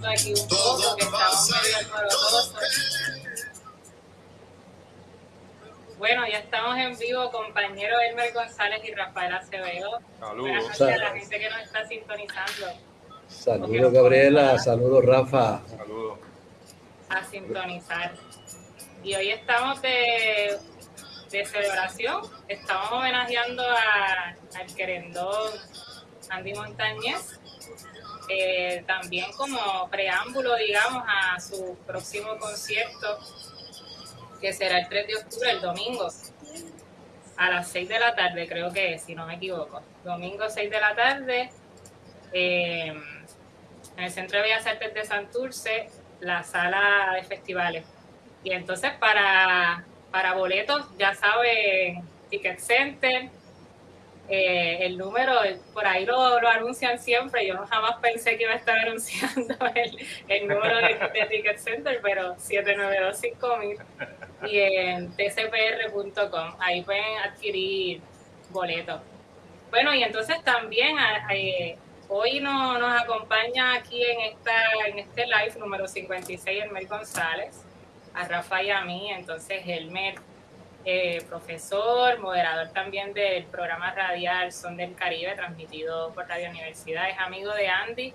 un poco, que estamos medio alborotosos. Bueno, ya estamos en vivo, compañero Elmer González y Rafael Acevedo. Saludos. a la gente que nos está sintonizando. Saludos, Gabriela. Saludos, Rafa. Saludos. A sintonizar. Y hoy estamos de, de celebración. Estamos homenajeando a, al querendón Andy Montañez. Eh, también como preámbulo, digamos, a su próximo concierto que será el 3 de octubre, el domingo, a las 6 de la tarde, creo que es, si no me equivoco. Domingo 6 de la tarde, eh, en el Centro de Bellas Artes de Santurce, la sala de festivales. Y entonces para, para boletos, ya saben, Ticket Center, eh, el número, por ahí lo, lo, anuncian siempre, yo jamás pensé que iba a estar anunciando el, el número de, Ticket Center, pero 7925000 y en tcpr.com, ahí pueden adquirir boletos. Bueno, y entonces también eh, hoy no, nos acompaña aquí en, esta, en este live número 56 Elmer González, a Rafa y a mí, entonces Elmer eh, profesor, moderador también del programa radial Son del Caribe, transmitido por Radio Universidad, es amigo de Andy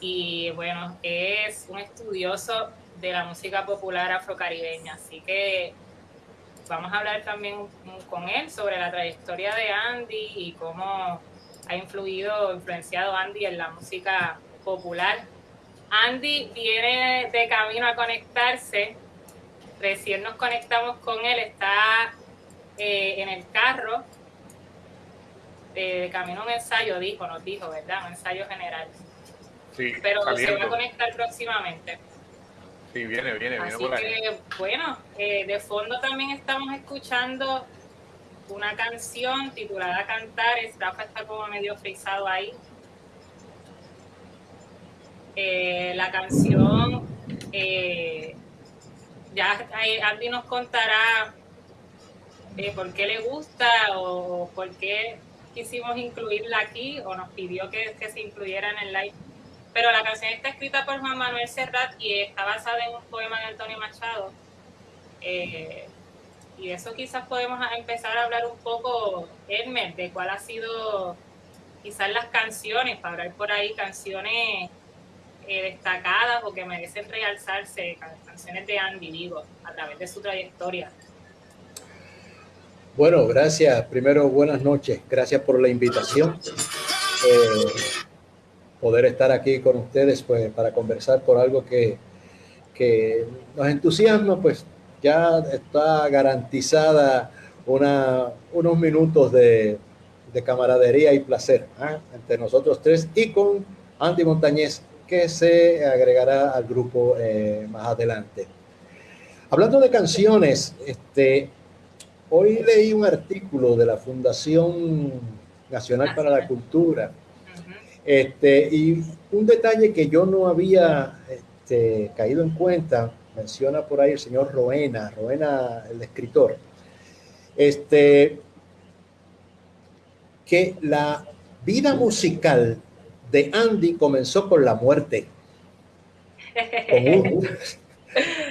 y bueno, es un estudioso de la música popular afrocaribeña, así que vamos a hablar también con él sobre la trayectoria de Andy y cómo ha influido, influenciado Andy en la música popular. Andy viene de camino a conectarse recién nos conectamos con él, está eh, en el carro, de, camino a un ensayo, dijo, nos dijo, ¿verdad? Un ensayo general. Sí, Pero se va a conectar próximamente. Sí, viene, viene, viene Así que, bueno, eh, de fondo también estamos escuchando una canción titulada Cantar, Rafa está como medio frisado ahí. Eh, la canción eh, ya Andy nos contará eh, por qué le gusta o por qué quisimos incluirla aquí o nos pidió que, se incluyera en el live. Pero la canción está escrita por Juan Manuel Serrat y está basada en un poema de Antonio Machado. Eh, y eso quizás podemos empezar a hablar un poco, Elmer, de cuál ha sido quizás las canciones, para hablar por ahí canciones eh, destacadas o que merecen realzarse, canciones de Andy, digo, a través de su trayectoria. Bueno, gracias. Primero, buenas noches. Gracias por la invitación. Eh, poder estar aquí con ustedes pues, para conversar por algo que, que nos entusiasma, pues ya está garantizada una, unos minutos de, de camaradería y placer ¿ah? entre nosotros tres y con Andy Montañez, que se agregará al grupo eh, más adelante. Hablando de canciones, este, hoy leí un artículo de la Fundación Nacional para la Cultura. Este, y un detalle que yo no había este, caído en cuenta, menciona por ahí el señor Roena, Roena el escritor, este, que la vida musical de Andy comenzó con la muerte.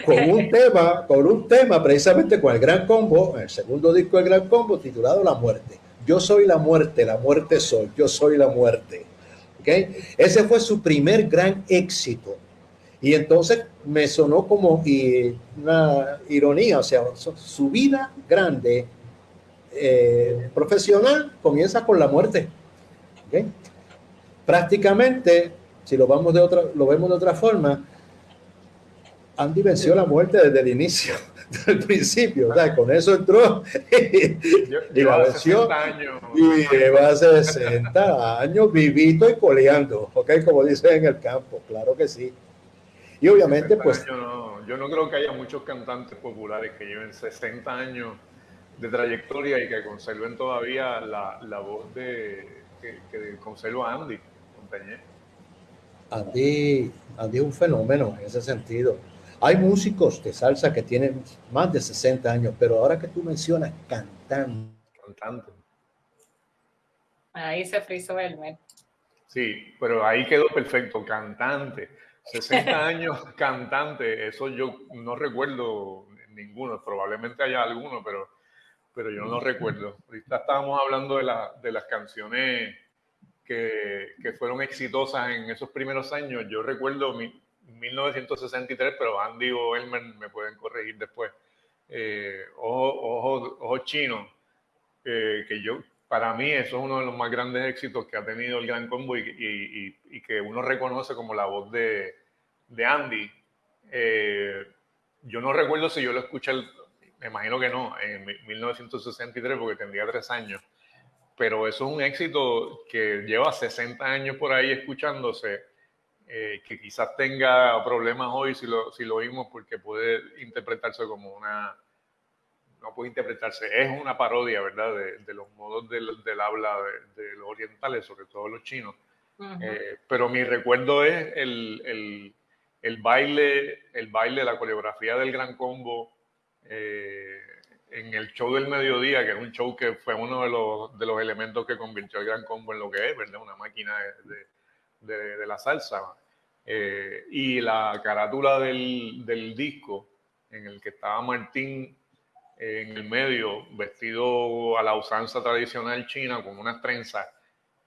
Con un, tema, con un tema precisamente con el Gran Combo, el segundo disco del Gran Combo titulado La Muerte. Yo soy la muerte, la muerte soy, yo soy la muerte. ¿Okay? Ese fue su primer gran éxito. Y entonces me sonó como una ironía, o sea, su vida grande, eh, profesional, comienza con la muerte. ¿Okay? Prácticamente, si lo, vamos de otra, lo vemos de otra forma, Andy venció la muerte desde el inicio, desde el principio. Con eso entró y la venció. Y lleva 60 años vivito y coleando, ¿ok? Como dicen en el campo, claro que sí. Y obviamente, pues... No, yo no creo que haya muchos cantantes populares que lleven 60 años de trayectoria y que conserven todavía la, la voz de, que, que conserva Andy. Andy, Andy es un fenómeno en ese sentido. Hay músicos de salsa que tienen más de 60 años, pero ahora que tú mencionas cantante. Cantante. Ahí se frizó el mes. Sí, pero ahí quedó perfecto, cantante. 60 años cantante, eso yo no recuerdo ninguno, probablemente haya alguno, pero, pero yo no lo recuerdo. Ahorita estábamos hablando de, la, de las canciones que, que, fueron exitosas en esos primeros años. Yo recuerdo mi, 1963, pero Andy o Elmer me pueden corregir después. Eh, Ojo, ojo, Chino, eh, que yo, para mí eso es uno de los más grandes éxitos que ha tenido el Gran Combo y, y, y que uno reconoce como la voz de, de Andy. Eh, yo no recuerdo si yo lo escuché, me imagino que no, en 1963 porque tendría tres años, pero eso es un éxito que lleva 60 años por ahí escuchándose, eh, que quizás tenga problemas hoy si lo, si lo oímos porque puede interpretarse como una, no puede interpretarse, es una parodia, ¿verdad?, de, los modos del, del habla de, los orientales, sobre todo los chinos. Eh, pero mi recuerdo es el, el el baile, el baile, la coreografía del Gran Combo eh, en el show del mediodía, que es un show que fue uno de los, de los elementos que convirtió el Gran Combo en lo que es, ¿verdad? Una máquina de, de, la salsa. Eh, y la carátula del, del, disco en el que estaba Martín en el medio, vestido a la usanza tradicional china, con unas trenzas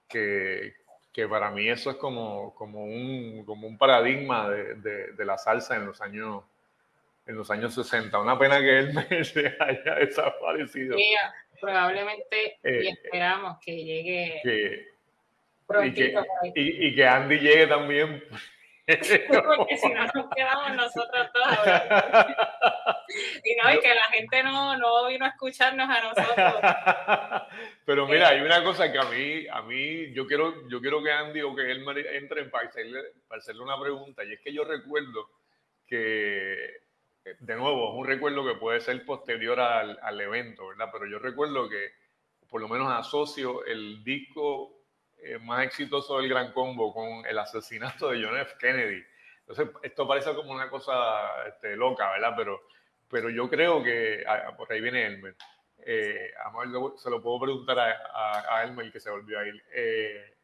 que, que para mí eso es como, como, un, como un paradigma de, de, la salsa en los años en los años 60. Una pena que él se haya desaparecido. Sí, probablemente y eh, esperamos que llegue que, y, que, y, y que Andy llegue también porque si no nos quedamos nosotros todos. y no, y que la gente no, no vino a escucharnos a nosotros. Pero mira, hay una cosa que a mí, a mí, yo quiero, yo quiero que Andy o que él entre para hacerle, para hacerle una pregunta. Y es que yo recuerdo que, de nuevo, es un recuerdo que puede ser posterior al, al evento, ¿verdad? Pero yo recuerdo que, por lo menos asocio el disco eh, más exitoso del Gran Combo con el asesinato de John F. Kennedy. Entonces, esto parece como una cosa este, loca, ¿verdad? Pero, pero yo creo que, ah, por ahí viene Elmer, eh, se lo puedo preguntar a, a, Elmer que se volvió a ir. Eh,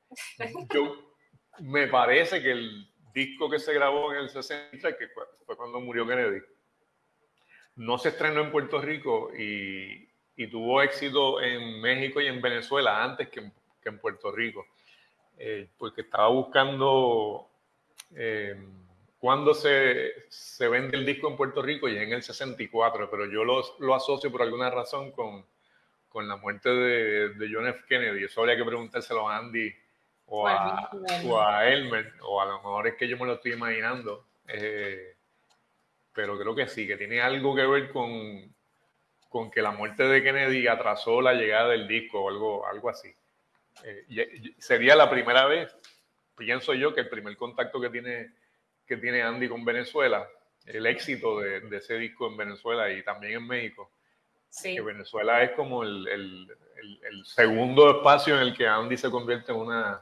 yo, me parece que el disco que se grabó en el 60, que fue cuando murió Kennedy, no se estrenó en Puerto Rico y, y tuvo éxito en México y en Venezuela antes que en que en Puerto Rico, eh, porque estaba buscando eh, cuándo se, se, vende el disco en Puerto Rico y en el 64, pero yo lo, lo asocio por alguna razón con, con la muerte de, de, John F. Kennedy. Eso habría que preguntárselo a Andy o a, o a Elmer, o a lo mejor es que yo me lo estoy imaginando. Eh, pero creo que sí, que tiene algo que ver con, con que la muerte de Kennedy atrasó la llegada del disco o algo, algo así. Eh, sería la primera vez, pienso yo, que el primer contacto que tiene, que tiene Andy con Venezuela, el éxito de, de ese disco en Venezuela y también en México. Sí. Que Venezuela es como el, el, el, segundo espacio en el que Andy se convierte en, una,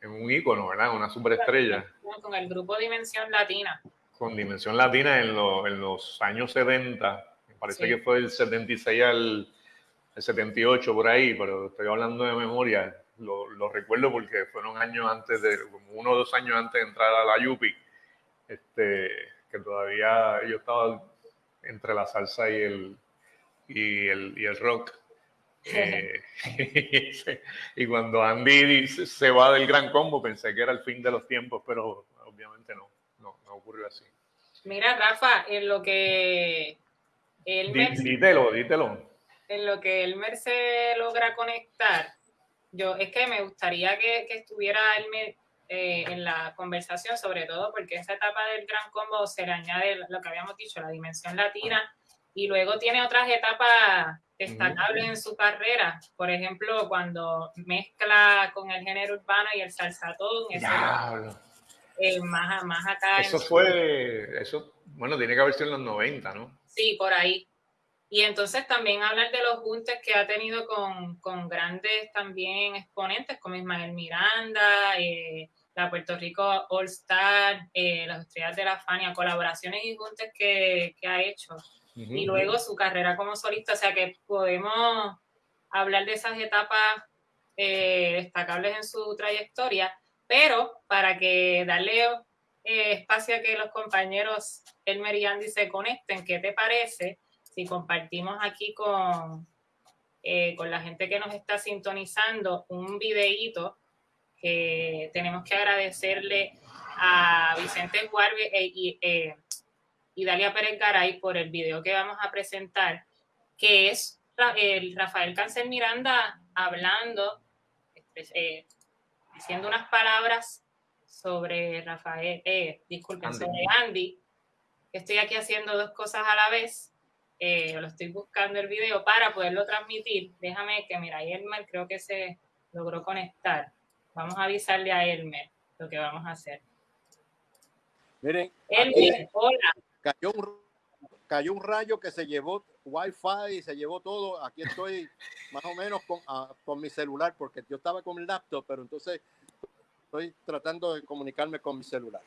en un ícono, ¿verdad? Una superestrella. Con el grupo Dimensión Latina. Con Dimensión Latina en, lo, en los años 70, me parece que fue del 76 al, el 78 por ahí, pero estoy hablando de memoria, lo, lo, recuerdo porque fueron años antes de, como uno o dos años antes de entrar a la Yupi, este, que todavía yo estaba entre la salsa y el, y el, y el rock. Eh, y cuando Andy se va del gran combo pensé que era el fin de los tiempos, pero obviamente no ocurrió así. Mira, Rafa, en lo que... Él Dítelo, dítelo en lo que Elmer se logra conectar, yo es que me gustaría que, que estuviera Elmer eh, en la conversación, sobre todo porque esa etapa del gran combo se le añade lo que habíamos dicho, la dimensión latina, y luego tiene otras etapas destacables en su carrera. Por ejemplo, cuando mezcla con el género urbano y el salsatón. Eh, más, más acá. Eso fue, eso, bueno, tiene que haber sido en los 90, ¿no? Sí, por ahí. Y entonces también hablar de los juntes que ha tenido con, con grandes también exponentes como Ismael Miranda, eh, la Puerto Rico All Star, eh, las estrellas de la Fania, colaboraciones y juntes que, que ha hecho. Y luego su carrera como solista, o sea que podemos hablar de esas etapas eh, destacables en su trayectoria, pero para que darle eh, espacio a que los compañeros Elmer y Andy se conecten. ¿Qué te parece si compartimos aquí con, eh, con la gente que nos está sintonizando un videíto que tenemos que agradecerle a Vicente Juárez y, y Dalia Pérez Garay por el video que vamos a presentar, que es el Rafael Cáncer Miranda hablando, eh, diciendo unas palabras sobre Rafael, eh, disculpen, sobre Andy, estoy aquí haciendo dos cosas a la vez. Eh, lo estoy buscando el video para poderlo transmitir. Déjame que, mira, Elmer creo que se logró conectar. Vamos a avisarle a Elmer lo que vamos a hacer. Miren, Elmer, hola. Cayó un, cayó un rayo que se llevó Wi-Fi se llevó todo. Aquí estoy más o menos con, uh, con mi celular, porque yo estaba con el laptop, pero entonces estoy tratando de comunicarme con mi celular.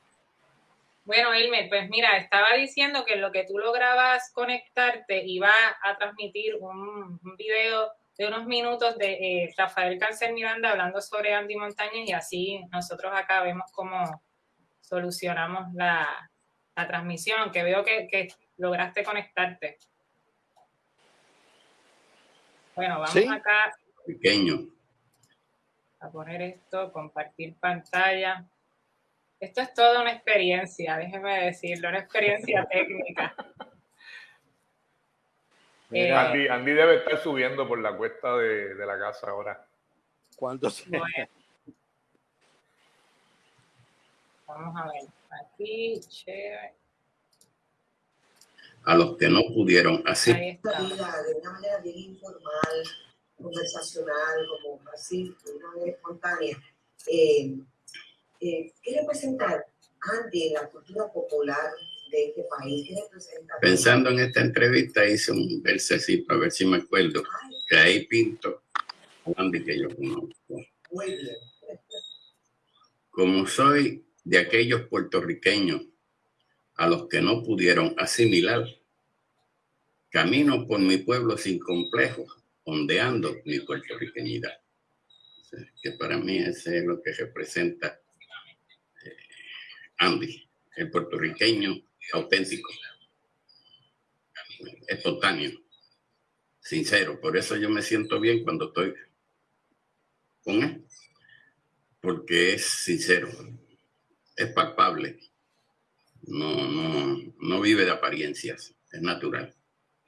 Bueno, Elmer, pues mira, estaba diciendo que lo que tú lograbas conectarte iba a transmitir un, video de unos minutos de eh, Rafael Cáncer Miranda hablando sobre Andy Montañez y así nosotros acá vemos cómo solucionamos la, la transmisión, que veo que lograste conectarte. Bueno, vamos acá. Pequeño. A poner esto, compartir pantalla. Esto es toda una experiencia, déjeme decirlo, una experiencia técnica. Eh, Andy, Andy, debe estar subiendo por la cuesta de, de la casa ahora. ¿Cuánto se... bueno. Vamos a ver. Aquí, chévere a los que no pudieron así. De una manera bien informal, conversacional, como así, de una manera espontánea. Eh, eh, ¿Qué representa Andy en la cultura popular de este país? ¿Qué representa? Pensando en esta entrevista hice un versecito, a ver si me acuerdo, Ay. que ahí pinto Andy que yo conozco. Muy bien. Como soy de aquellos puertorriqueños a los que no pudieron asimilar. Camino por mi pueblo sin complejos, ondeando mi puertorriqueñidad. que para mí ese es lo que representa eh, Andy, el puertorriqueño auténtico, espontáneo, sincero. Por eso yo me siento bien cuando estoy con él, porque es sincero, es palpable no, no, no vive de apariencias, es natural.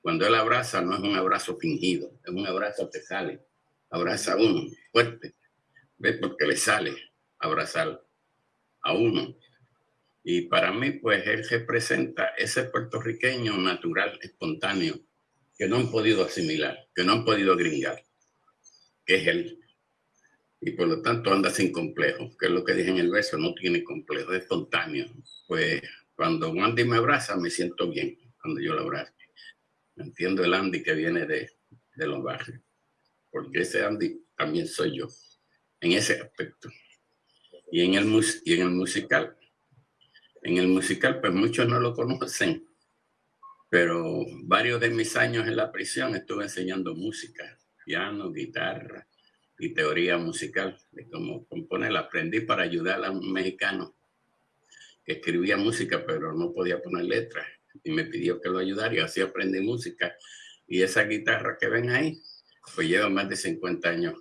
Cuando él abraza, no es un abrazo fingido, es un abrazo que sale. Abraza a uno fuerte, ¿ves? Porque le sale abrazar a uno. Y para mí, pues él representa ese puertorriqueño natural, espontáneo, que no han podido asimilar, que no han podido gringar, que es él. Y por lo tanto anda sin complejo, que es lo que dije en el verso, no tiene complejo, es espontáneo. Pues cuando Andy me abraza, me siento bien cuando yo lo abrazo. Entiendo el Andy que viene de, de los barrios, porque ese Andy también soy yo, en ese aspecto. Y en el, y en el musical, en el musical, pues muchos no lo conocen, pero varios de mis años en la prisión estuve enseñando música, piano, guitarra y teoría musical de cómo componer. Aprendí para ayudar a un mexicano escribía música, pero no podía poner letras. Y me pidió que lo ayudara y así aprendí música. Y esa guitarra que ven ahí, pues lleva más de 50 años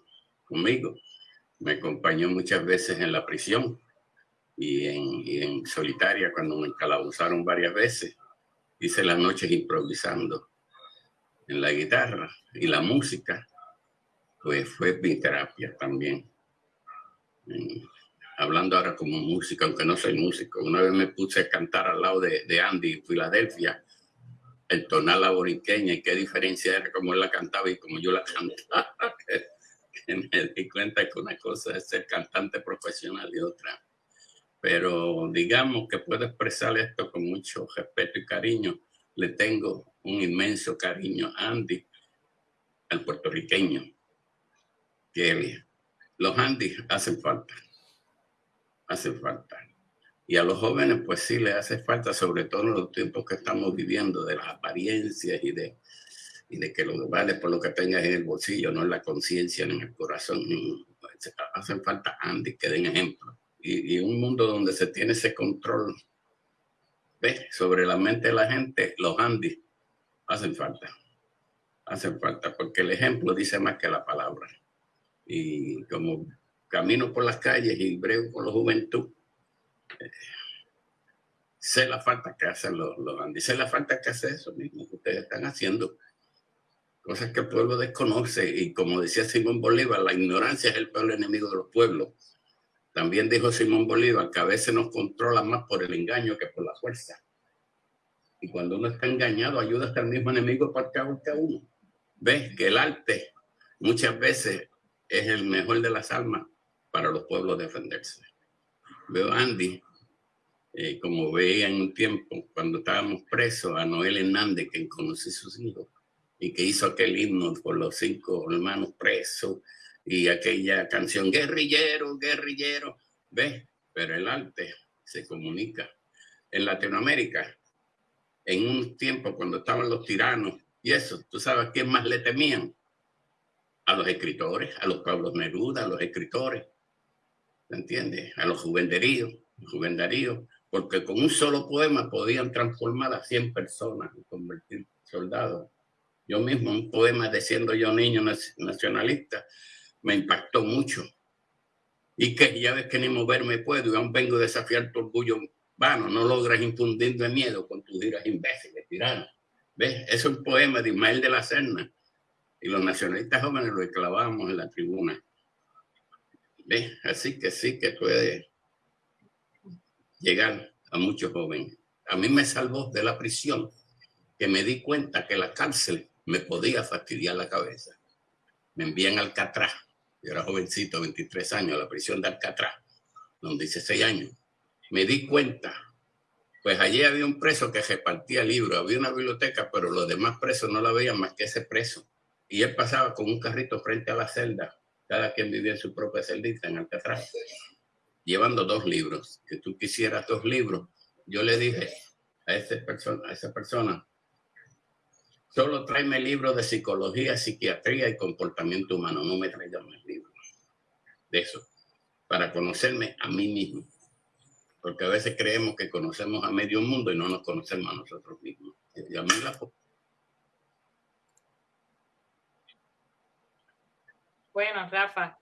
conmigo. Me acompañó muchas veces en la prisión y en, en solitaria cuando me encalabuzaron varias veces. Hice las noches improvisando en la guitarra y la música, pues fue mi terapia también hablando ahora como músico, aunque no soy músico. Una vez me puse a cantar al lado de, de Andy en Filadelfia, el tonal la boriqueña y qué diferencia era como él la cantaba y como yo la cantaba. que me di cuenta que una cosa es ser cantante profesional y otra. Pero digamos que puedo expresar esto con mucho respeto y cariño. Le tengo un inmenso cariño a Andy, al puertorriqueño. Que los Andy hacen falta hace falta. Y a los jóvenes, pues sí, les hace falta, sobre todo en los tiempos que estamos viviendo, de las apariencias y de, y de que lo que vale por lo que tengas en el bolsillo, no en la conciencia, ni en el corazón. Hacen falta Andy que den ejemplo. y, y un mundo donde se tiene ese control ¿ves? sobre la mente de la gente, los Andy hacen falta. Hacen falta, porque el ejemplo dice más que la palabra. Y como camino por las calles y brego con la juventud, eh, sé la falta que hacen los, los Andy, sé la falta que hace eso mismo que ustedes están haciendo. Cosas que el pueblo desconoce y como decía Simón Bolívar, la ignorancia es el peor enemigo de los pueblos. También dijo Simón Bolívar que a veces nos controla más por el engaño que por la fuerza. Y cuando uno está engañado, ayuda hasta el mismo enemigo para que uno. Ves que el arte muchas veces es el mejor de las almas para los pueblos defenderse. Veo a Andy, eh, como veía en un tiempo, cuando estábamos presos, a Noel Hernández, que conocí sus hijos, y que hizo aquel himno por los cinco hermanos presos, y aquella canción, guerrillero, guerrillero, ¿ves? Pero el arte se comunica. En Latinoamérica, en un tiempo cuando estaban los tiranos y eso, ¿tú sabes quién más le temían? A los escritores, a los Pablos Neruda, a los escritores, ¿me entiendes? A los juvenderíos, juvenderíos, porque con un solo poema podían transformar a 100 personas y convertir soldados. Yo mismo, un poema de siendo yo niño nacionalista, me impactó mucho. Y que ya ves que ni moverme puedo y aún vengo a desafiar tu orgullo vano, no logras infundirme miedo con tus iras imbéciles, tirano. ¿Ves? Es un poema de Ismael de la Serna y los nacionalistas jóvenes lo clavamos en la tribuna. Así que sí que puede llegar a muchos jóvenes. A mí me salvó de la prisión que me di cuenta que la cárcel me podía fastidiar la cabeza. Me envían al Alcatraz yo era jovencito, 23 años, a la prisión de Alcatraz, donde hice 6 años. Me di cuenta, pues allí había un preso que repartía libros, había una biblioteca, pero los demás presos no la veían más que ese preso. Y él pasaba con un carrito frente a la celda, cada quien vivía en su propia celdita en Alcatraz, llevando dos libros. Que tú quisieras dos libros. Yo le dije a, ese persona, a esa persona, Solo tráeme libros de psicología, psiquiatría y comportamiento humano. No me traigan más libros de eso. Para conocerme a mí mismo. Porque a veces creemos que conocemos a medio mundo y no nos conocemos a nosotros mismos. Bueno, Rafa.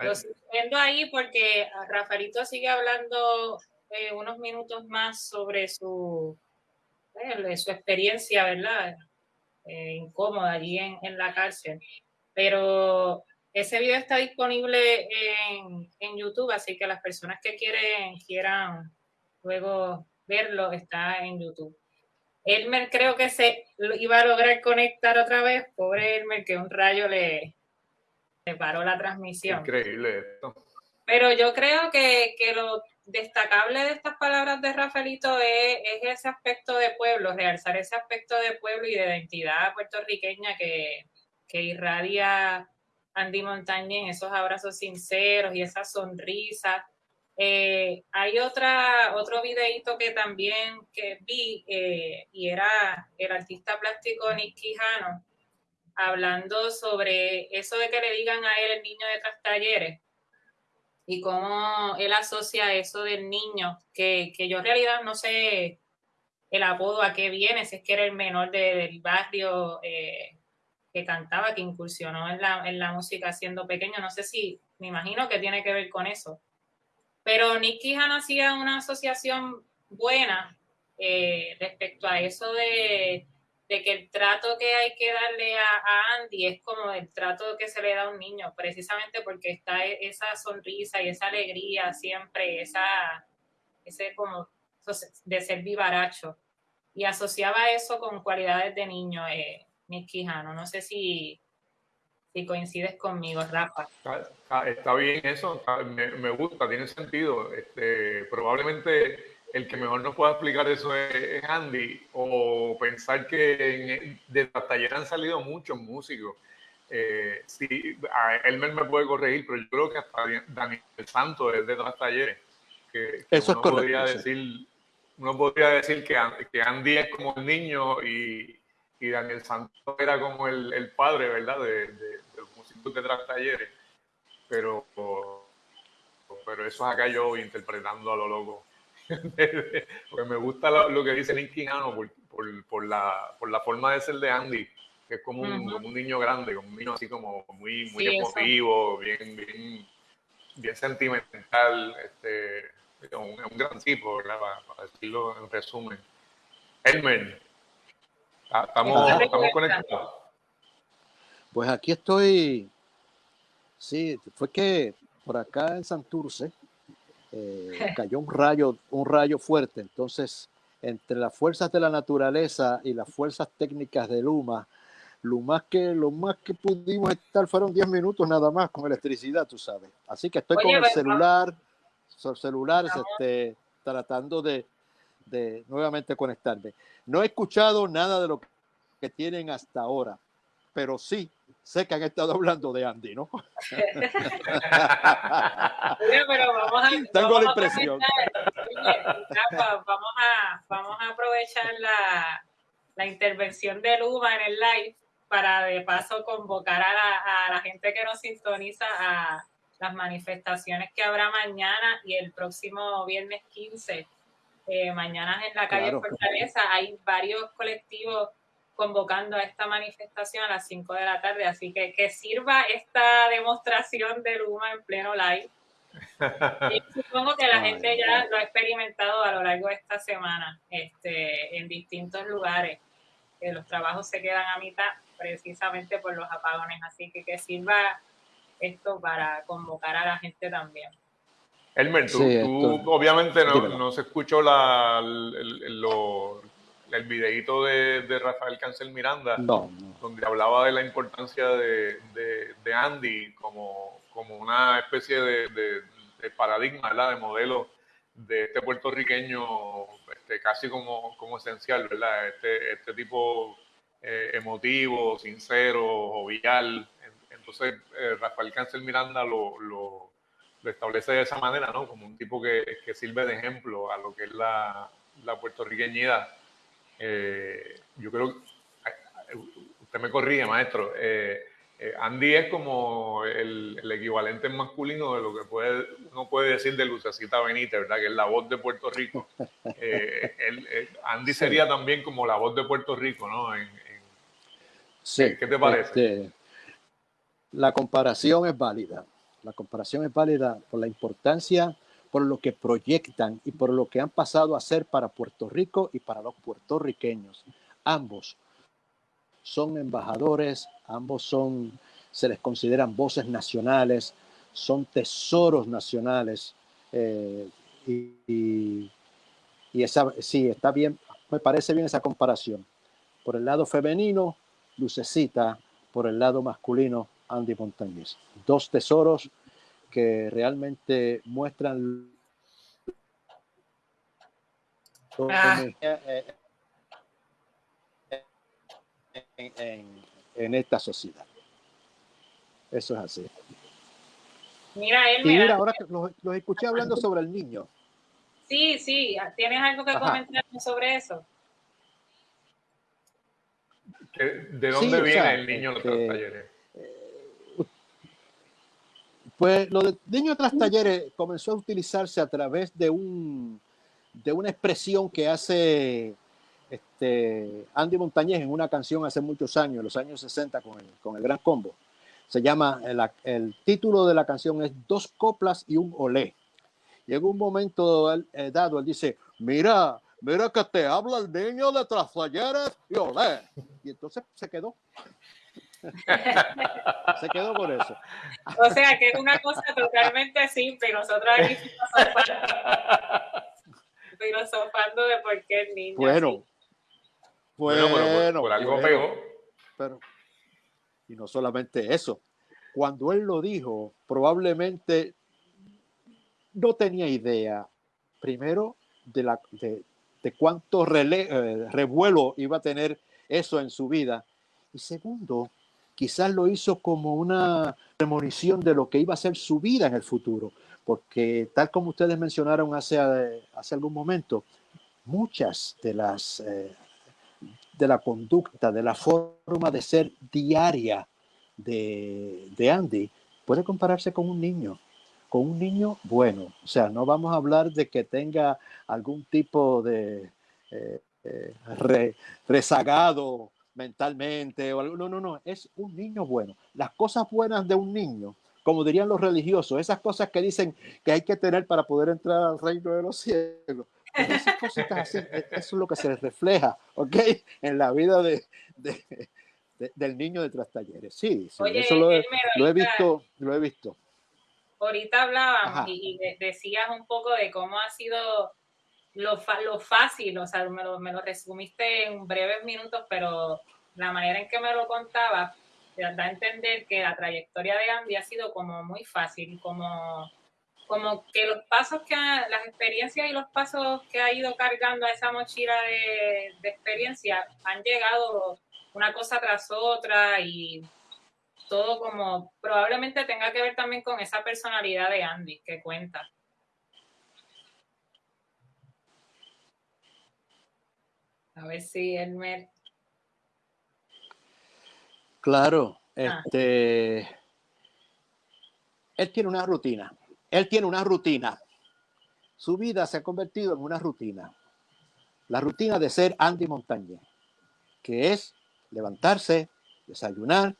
Lo viendo ahí porque Rafaelito sigue hablando eh, unos minutos más sobre su de su experiencia, ¿verdad? Eh, incómoda allí en, en, la cárcel. Pero ese video está disponible en, en, YouTube, así que las personas que quieren, quieran luego verlo, está en YouTube. Elmer creo que se iba a lograr conectar otra vez. Pobre Elmer, que un rayo le, paró la transmisión. Increíble esto. Pero yo creo que, que lo destacable de estas palabras de Rafaelito es, ese aspecto de pueblo, realzar ese aspecto de pueblo y de identidad puertorriqueña que, irradia Andy Montañez, esos abrazos sinceros y esa sonrisa. Eh, hay otra, otro videito que también que vi eh, y era el artista plástico Nick Quijano hablando sobre eso de que le digan a él el niño de tras talleres y cómo él asocia eso del niño, que, que, yo en realidad no sé el apodo a qué viene, si es que era el menor del barrio eh, que cantaba, que incursionó en la, en la música siendo pequeño, no sé si, me imagino que tiene que ver con eso. Pero Nicky Han hacía una asociación buena eh, respecto a eso de de que el trato que hay que darle a, Andy es como el trato que se le da a un niño, precisamente porque está e, esa sonrisa y esa alegría siempre, esa, ese como de ser vivaracho. Y asociaba eso con cualidades de niño, eh, Quijano. No sé si, si coincides conmigo, Rafa. Está, bien eso, me, me, gusta, tiene sentido. Este, probablemente el que mejor nos pueda explicar eso es, Andy, o pensar que de las talleres han salido muchos músicos. Eh, sí, Elmer me puede corregir, pero yo creo que hasta Daniel Santos es de las talleres. Que, eso uno es podría decir, Uno podría decir que, que Andy es como el niño y, y Daniel Santos era como el, el padre, ¿verdad? De, de, de, los músicos de tras talleres. Pero pero eso es acá yo interpretando a lo loco. Porque me gusta lo, que dice Nick por, por, por, la, por la forma de ser de Andy, que es como un, como un niño grande, como un niño así como muy, muy emotivo, bien, bien, bien sentimental, este, un, un gran tipo, ¿verdad? Para, decirlo en resumen. Elmer, estamos, estamos conectados. Pues aquí estoy. Sí, fue que por acá en Santurce eh, cayó un rayo, un rayo fuerte. Entonces, entre las fuerzas de la naturaleza y las fuerzas técnicas de Luma, lo más que, lo más que pudimos estar fueron 10 minutos nada más con electricidad, tú sabes. Así que estoy con el celular, celular, este, tratando de, de nuevamente conectarme. No he escuchado nada de lo que tienen hasta ahora, pero sí sé que han estado hablando de Andy, ¿no? pero vamos a, Tengo la impresión. vamos, a, vamos a aprovechar la, la intervención de Luma en el live para de paso convocar a la, a la gente que nos sintoniza a las manifestaciones que habrá mañana y el próximo viernes 15. Eh, mañana en la calle Fortaleza hay varios colectivos convocando a esta manifestación a las 5 de la tarde, así que que sirva esta demostración de Luma en pleno live. Y supongo que la gente ya lo ha experimentado a lo largo de esta semana este, en distintos lugares, que los trabajos se quedan a mitad precisamente por los apagones, así que que sirva esto para convocar a la gente también. Elmer, tú, obviamente no, no, se escuchó la, el, lo, el videíto de, de, Rafael Cancel Miranda, donde hablaba de la importancia de, de, Andy como, como, una especie de, paradigma, de modelo de este puertorriqueño este, casi como, como esencial, ¿verdad? Este, este tipo eh, emotivo, sincero, jovial. Entonces, eh, Rafael Cancel Miranda lo, lo, lo, establece de esa manera, ¿no? Como un tipo que, que sirve de ejemplo a lo que es la, la puertorriqueñidad eh, yo creo, usted me corrige, maestro, eh, eh, Andy es como el, equivalente masculino de lo que puede, uno puede decir de Lucecita Benítez, ¿verdad? Que es la voz de Puerto Rico. Andy sería también como la voz de Puerto Rico, ¿no? sí, ¿Qué te parece? Este, la comparación es válida. La comparación es válida por la importancia por lo que proyectan y por lo que han pasado a ser para Puerto Rico y para los puertorriqueños. Ambos son embajadores, ambos son, se les consideran voces nacionales, son tesoros nacionales. Eh, y, esa, sí, está bien, me parece bien esa comparación. Por el lado femenino, Lucecita, por el lado masculino, Andy Montañez. Dos tesoros que realmente muestran ah. en, esta sociedad. Eso es así. Mira, él, y mira, ahora que los, escuché hablando sobre el niño. Sí, sí, ¿tienes algo que comentar sobre eso? ¿De dónde viene el niño de los talleres? Pues lo de niño tras talleres comenzó a utilizarse a través de, un, de una expresión que hace este, Andy Montañez en una canción hace muchos años, en los años 60, con el, con el Gran Combo. Se llama, el, el, título de la canción es Dos coplas y un olé. Llegó un momento eh, dado, él dice, mira, mira que te habla el niño de tras talleres y olé. Y entonces se quedó. Se quedó por eso. O sea, que es una cosa totalmente simple. Nosotros aquí filosofando, de por qué el niño. Bueno, bueno, bueno, por, algo pegó. Pero, y no solamente eso. Cuando él lo dijo, probablemente no tenía idea, primero, de, la, de, de cuánto eh, revuelo iba a tener eso en su vida. Y segundo, quizás lo hizo como una premonición de lo que iba a ser su vida en el futuro, porque tal como ustedes mencionaron hace, hace algún momento, muchas de las eh, de la conducta, de la forma de ser diaria de, de Andy puede compararse con un niño, con un niño bueno. O sea, no vamos a hablar de que tenga algún tipo de eh, eh, rezagado mentalmente o algo. No, no, no, es un niño bueno. Las cosas buenas de un niño, como dirían los religiosos, esas cosas que dicen que hay que tener para poder entrar al reino de los cielos. Esas cositas así, e, eso es lo que se refleja, ¿ok? En la vida de, del niño de Trastalleres. Sí, sí eso lo he, visto, lo he visto. Ahorita hablábamos y, decías un poco de cómo ha sido lo, lo fácil, o sea, me lo, me lo resumiste en breves minutos, pero la manera en que me lo contaba te da a entender que la trayectoria de Andy ha sido como muy fácil, como, como que los pasos que, las experiencias y los pasos que ha ido cargando a esa mochila de, de experiencia han llegado una cosa tras otra y todo como probablemente tenga que ver también con esa personalidad de Andy que cuenta. A ver si Elmer. Claro, ah. este. Él tiene una rutina. Él tiene una rutina. Su vida se ha convertido en una rutina. La rutina de ser Andy Montañez, que es levantarse, desayunar,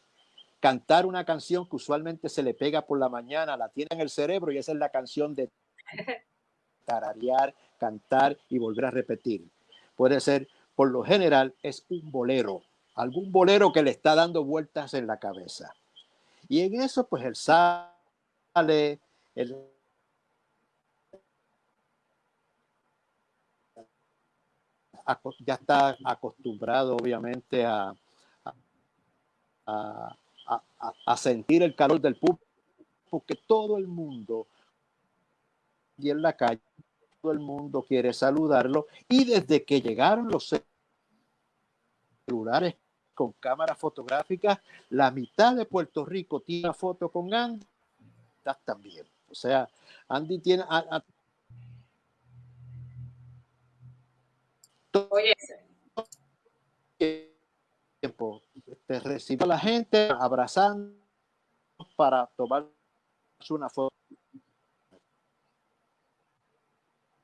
cantar una canción que usualmente se le pega por la mañana, la tiene en el cerebro y esa es la canción de tararear, cantar y volver a repetir. Puede ser, por lo general, es un bolero, algún bolero que le está dando vueltas en la cabeza. Y en eso, pues él sale, él ya está acostumbrado obviamente a, a, a, sentir el calor del público, porque todo el mundo y en la calle, todo el mundo quiere saludarlo y desde que llegaron los celulares con cámaras fotográficas, la mitad de Puerto Rico tiene una foto con Andy también. O sea, Andy tiene Oye. Tiempo. Te recibe a la gente abrazando para tomar una foto.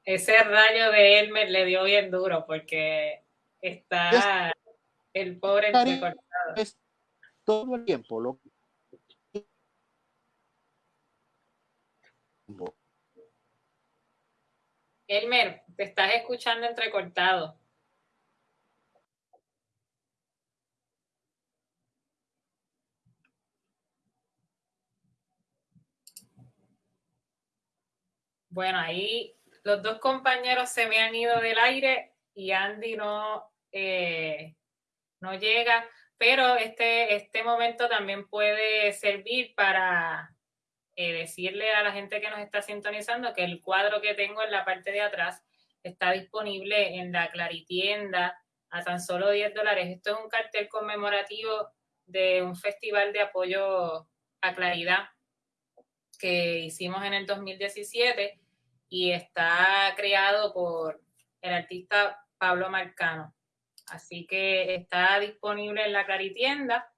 Ese rayo de Elmer le dio bien duro porque está el pobre entrecortado. Es todo el tiempo lo Elmer, te estás escuchando entrecortado. Bueno, ahí los dos compañeros se me han ido del aire y Andy no, eh, no llega, pero este, este momento también puede servir para eh, decirle a la gente que nos está sintonizando que el cuadro que tengo en la parte de atrás está disponible en la Claritienda a tan solo 10 dólares. Esto es un cartel conmemorativo de un festival de apoyo a claridad que hicimos en el 2017 y está creado por el artista Pablo Marcano. Así que está disponible en la Claritienda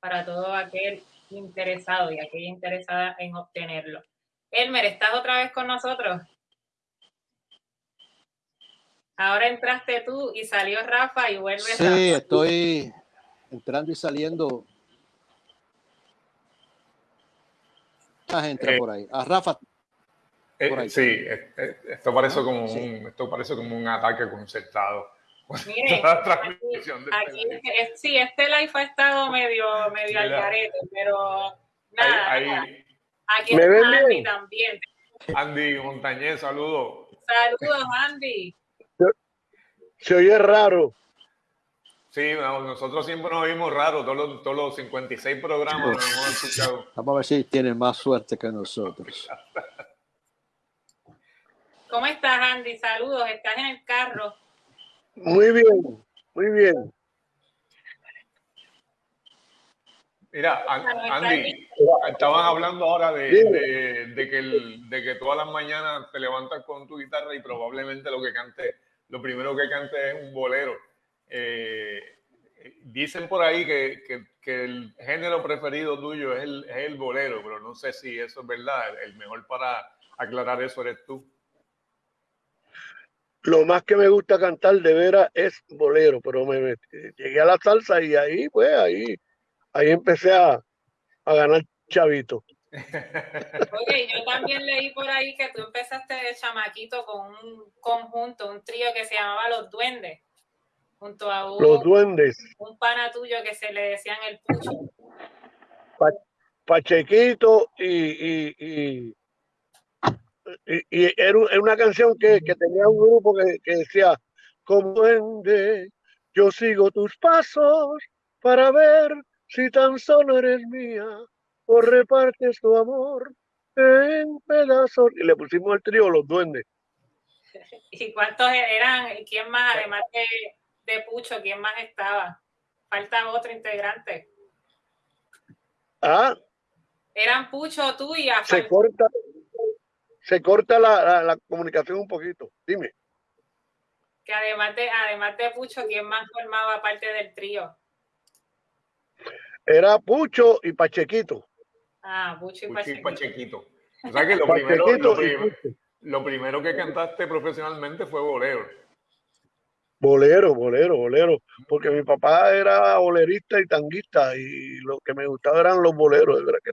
para todo aquel interesado y aquella interesada en obtenerlo. Elmer, ¿estás otra vez con nosotros? Ahora entraste tú y salió Rafa y vuelve sí, Sí, estoy entrando y saliendo. entra eh, por ahí. A Rafa. Eh, sí, eh, esto parece como un, esto parece como un ataque concertado. Mire, aquí, sí, este live ha estado medio, medio al garete, pero nada, aquí está Andy también. Andy Montañez, saludos. Saludos, Andy. Se oye raro. Sí, nosotros siempre nos oímos raro, todos los, todos los 56 programas nos hemos escuchado. Vamos a ver si tienen más suerte que nosotros. ¿Cómo estás, Andy? Saludos, estás en el carro. Muy bien, muy bien. Mira, Andy, estaban hablando ahora de, que de que todas las mañanas te levantas con tu guitarra y probablemente lo que cante, lo primero que cante es un bolero. Eh, dicen por ahí que, que, que, el género preferido tuyo es el, es el bolero, pero no sé si eso es verdad. El mejor para aclarar eso eres tú. Lo más que me gusta cantar de veras es bolero, pero me, me llegué a la salsa y ahí, pues, ahí, ahí empecé a, a ganar chavito. Oye, yo también leí por ahí que tú empezaste de chamaquito con un conjunto, un trío que se llamaba Los Duendes, junto a un, Los duendes, un pana tuyo que se le decían el Pucho. Pachequito y, y, y, y- y era, un- era una canción que, que tenía un grupo que, que decía, como duende, yo sigo tus pasos para ver si tan solo eres mía o repartes tu amor en pedazos. Y le pusimos el trío Los Duendes. ¿Y cuántos eran? ¿Y quién más, además de, de Pucho, quién más estaba? Falta otro integrante. Ah, Eran Pucho, tú y a se corta, se corta la, la- la comunicación un poquito. Dime. que además de, además de Pucho, ¿quién más formaba parte del trío? Era Pucho y Pachequito. Ah, Pucho y. Pachequito. O sea que lo primero, lo, y prim- Pucho. lo primero que cantaste profesionalmente fue bolero. Bolero, bolero, bolero. Porque mi papá era bolerista y tanguista y lo que me gustaba eran los boleros. de verdad que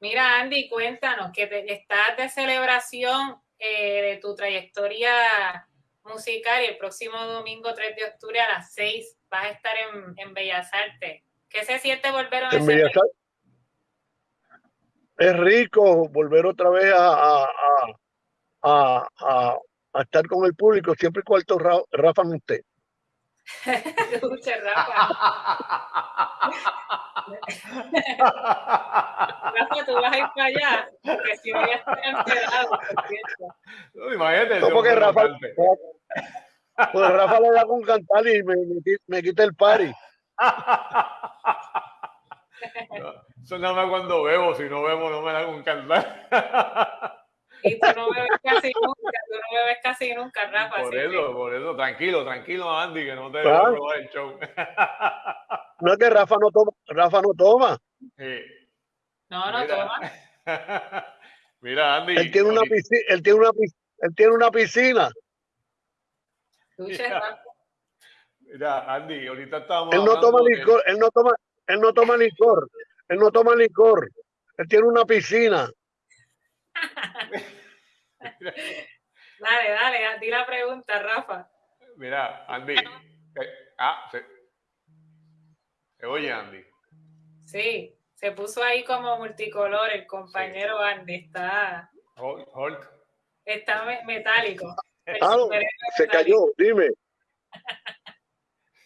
Mira, Andy, cuéntanos que te- estás de celebración eh, de tu trayectoria musical y el próximo domingo 3 de octubre a las 6 vas a estar en, en Bellas Artes. ¿Qué se siente volver a En Bellas Artes es rico volver otra vez a, a, a, a- estar con el público, siempre y cuando Ra- Rafa no esté. Escucha, Rafa. Rafa, tú vas a ir para allá, porque si voy a estar enterado, por cierto. No, imagínate. No, porque Rafa, pues Rafa le da con cantar y me, me, me quita el party. Eso nada más cuando bebo, si no bebo no me da con cantar. Y tú no bebes casi nunca, tú no bebes casi nunca, Rafa. Por que- eso, por eso, tranquilo, tranquilo, Andy, que no te Claro. debo robar el show. No es que Rafa no toma, Rafa no toma. Sí. No, no, Mira. toma. Mira, Andy. Él tiene una piscina, él tiene una, él tiene una piscina. Mira. Rafa. Mira, Andy, ahorita estábamos Él no toma de- licor, él no toma, él no toma licor, él no toma licor. Él tiene una piscina. Dale, dale, di la pregunta, Rafa. Mira, Andy. eh, ah, se, se oye, Andy. Sí, se puso ahí como multicolor el compañero Andy, está, Hold, hold. está me- metálico. Ah, se metálico. cayó, dime.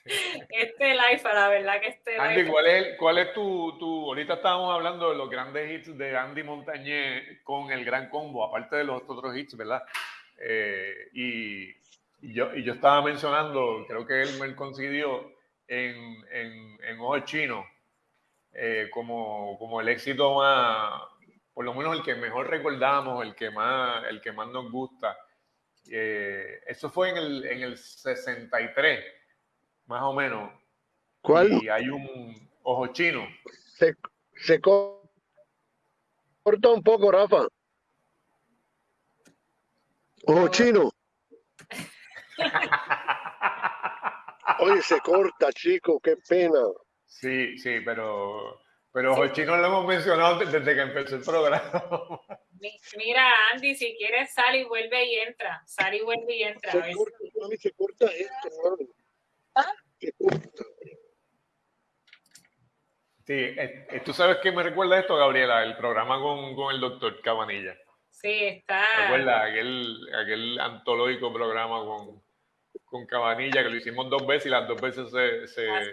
Este live, la verdad que este Andy, live. ¿cuál es, cuál es tu, tu... Ahorita estábamos hablando de los grandes hits de Andy Montañé con el Gran Combo, aparte de los otros hits, ¿verdad? Eh, y, y yo, y yo estaba mencionando, creo que él me coincidió en, en, en Ojo Chino, eh, como, como el éxito más, por lo menos el que mejor recordamos, el que más, el que más nos gusta. Eh, eso fue en el, en el 63, más o menos. ¿Cuál? Y hay un ojo chino. Se, se co- corta un poco, Rafa. Ojo chino. Oye, se corta, chico, qué pena. Sí, sí, pero, pero ojo chino lo hemos mencionado desde que empezó el programa. Mi- Mira, Andy, si quieres, sal y vuelve y entra. Sal y vuelve y entra. a Se corta, mami, se corta esto, mami. Se corta. Sí, eh, eh, tú sabes qué me recuerda esto, Gabriela, el programa con, con el doctor Cabanilla. Sí, está. ¿Recuerda aquel, aquel antológico programa con, con Cabanilla que lo hicimos dos veces y las dos veces se, se, es.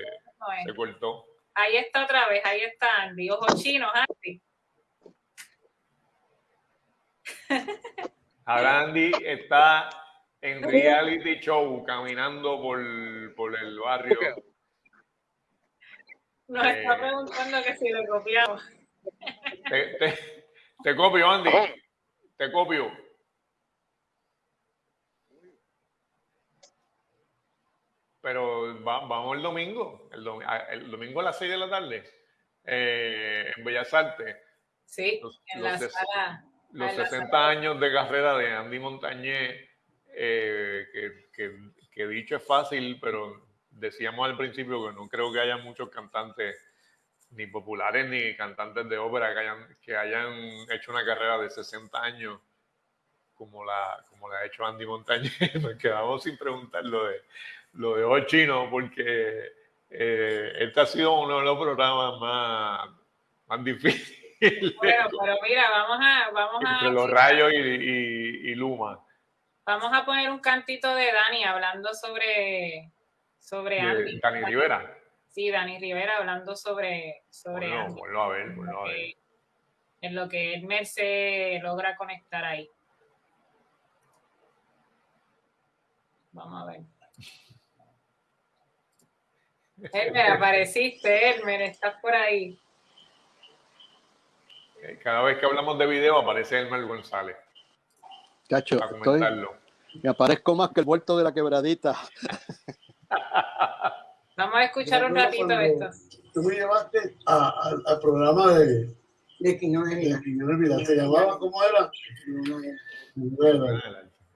se cortó? Ahí está otra vez, ahí está Andy. Ojos chinos, Andy. Ahora Andy está en reality show caminando por, por el barrio. Nos Eh. está preguntando que si le copiamos. Te, te- te copio, Andy. Te copio. pero vamos el domingo, el, domingo a las 6 de la tarde, eh, en Bellas Artes. Sí, en la sala. Los 60 años de carrera de Andy Montañé, eh, que, que, dicho es fácil, pero decíamos al principio que no creo que haya muchos cantantes ni populares ni cantantes de ópera que hayan, que hayan hecho una carrera de 60 años como la, como la ha hecho Andy Montañez. Nos quedamos sin preguntar lo de, lo de hoy chino porque eh, este ha sido uno de los programas más, más difíciles. Bueno, pero mira, vamos a... Vamos Entre los rayos y, y, Luma. Vamos a poner un cantito de Dani hablando sobre, sobre Andy. Dani Rivera. Sí, Dani Rivera hablando sobre, sobre bueno, Andy. a ver, a ver. En lo que Edmer se logra conectar ahí. Vamos a ver. Elmer, apareciste, Elmer, estás por ahí. Eh, cada vez que hablamos de video aparece Elmer González. Cacho, estoy, me aparezco más que el vuelto de la quebradita. Vamos a escuchar un ratito esto. Tú me llevaste al programa de, de Quiñones de Vida. ¿Se llamaba cómo era?